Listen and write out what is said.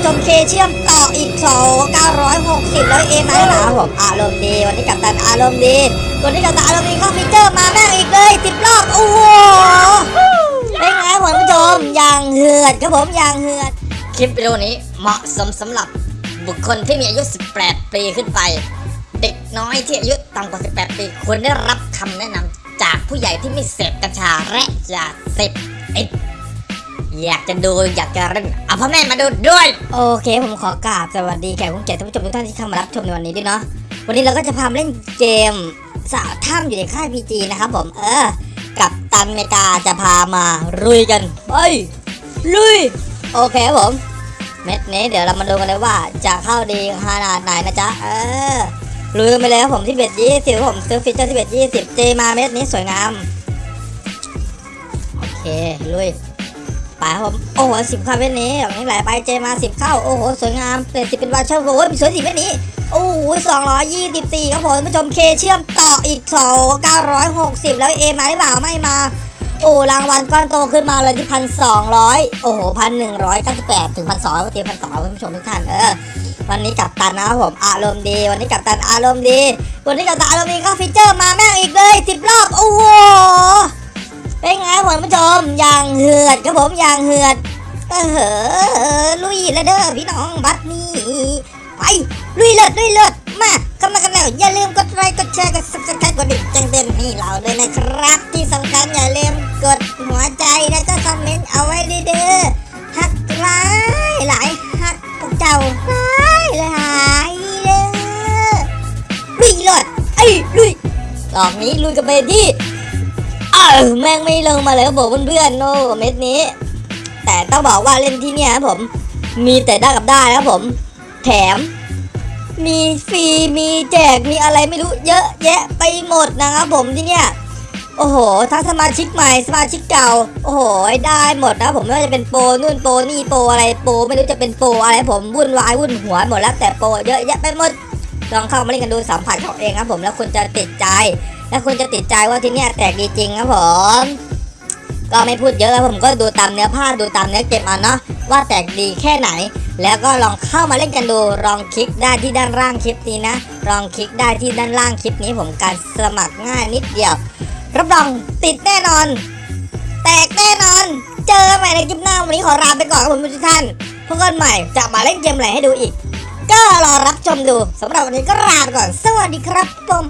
ผู้ชมเคเชื่อมต่ออีก2 960แล้วเอไมาหนาผมอารมณ์ดีวันนี้กับตันอารมณ์ดีวันนี้กับตันอารมณ์ดีเข้าฟีเจอร์มาแม่งอีกเลยสิบรอบโอ้โหเป็นไงผมผู้ชมอย่างเหือดครับผมอย่างเหือดคลิปวิดีโอนี้เหมาะสมสำหรับบุคคลที่มีอายุ 18 ปีขึ้นไป เด็กน้อยที่อายุต่ำกว่า 18 ปีควรได้รับคำแนะนำจากผู้ใหญ่ที่ไม่เสพกัญชาและยาเสพติด อยากจะดูอยากจะเล่นเอาพ่อแม่มาดูด้วย โอเค ผมขอกราบสวัสดีแขกผู้เกียรติท่านผู้ชมทุกท่านที่เข้ามารับชมในวันนี้ด้วยเนาะวันนี้เราก็จะพามาเล่นเกมสาวถ้ำอยู่ในค่าย PG นะครับผมเออ กัปตันเมกาจะพามาลุยกันไปลุยโอเคครับผม เม็ดนี้เดี๋ยวเรามาดูกันเลยว่าจะเข้าดีขนาดไหนนะจ๊ะเออลุยกันไปเลยครับผมที่ bet ยี่สิบผมซื้อ feature ที่ bet ยี่สิบ J มาเม็ดนี้สวยงามโอเคลุย ไปครับผมโอ้โหสิบเข้าเม็ดนี้อย่างนี้ไหลไปเจมาสิบเข้าโอ้โหสวยงามเปลี่ยนสิบเป็นวาเชอร์โอ้ยสวยสิเม็ดนี้โอ้โหสองร้อยยี่สิบสี่ครับผมท่านผู้ชมเคเชื่อมต่ออีกสองเก้าร้อยหกสิบแล้วเอมาหรือเปล่าไม่มาโอ้รางวัลก้อนโตขึ้นมาเลยที่พันสองร้อยโอ้โหพันหนึ่งร้อยเก้าสิบแปดถึงพันสองเตรียมพันสองคุณผู้ชมทุกท่านเออวันนี้กับตันนะครับผมอารมณ์ดี วันนี้กับตันอารมณ์ดี วันนี้กับตันอารมณ์ดีเขาฟีเจอร์มาแม่งอีกเลยสิบรอบโอ้โห เป็นผู้ชมอย่างเหือดครับผมอย่างเหือดเออลุยแล้วเด้อพี่น้องบัดนี้ไปลุยเลิศลุยเลิศมาเข้ามากันแล้วอย่าลืมกดไลค์กดแชร์กด subscribe กดดิ่งแจ้งเตือนให้เราด้วยนะครับ ที่สำคัญอย่าลืมกดหัวใจแล้วก็คอมเมนต์เอาไว้เด้อฮักหลายหลายฮักพวกเจ้าหลายหลายเด้อลุยเลยไอ้ลุยรอบนี้ลุยกันไปที่ แม่งไม่ลงมาเลยครับผมเพื่อนๆโนเม็ดนี้ แต่ต้องบอกว่าเล่นที่เนี่ยครับผม มีแต่ได้กับได้ครับผม แถม มีฟรีมีแจกมีอะไรไม่รู้เยอะแยะไปหมดนะครับผมที่เนี่ยโอ้โหทั้งสมาชิกใหม่สมาชิกเก่า โอ้โห ได้หมดนะผมไม่ว่าจะเป็นโปรนู่นโปรนี่โปรอะไรโปรไม่รู้จะเป็นโปรอะไรผมวุ่นวายวุ่นหัวหมดแล้วแต่โปรเยอะแยะไปหมด ลองเข้ามาเล่นกันดูสัมผัสของเองครับผมแล้วคุณจะติดใจ และคุณจะติดใจว่าที่นี่แตกดีจริงครับผมก็ไม่พูดเยอะครับผมก็ดูตามเนื้อผ้าดูตามเนื้อเกมเอาเนาะว่าแตกดีแค่ไหน แล้วก็ลองเข้ามาเล่นกันดูลองคลิกได้ที่ด้านล่างคลิปนี้นะลองคลิกได้ที่ด้านล่างคลิปนี้ผมการสมัครง่ายนิดเดียว รับรองติดแน่นอน แตกแน่นอน เจอใหม่ในคลิปหน้าวันนี้ขอลาไปก่อนครับผมทุกท่านพบกันใหม่จะมาเล่นเกมอะไรให้ดูอีก ก็รอรับชมดูสำหรับวันนี้ก็ลาไปก่อน สวัสดีครับผม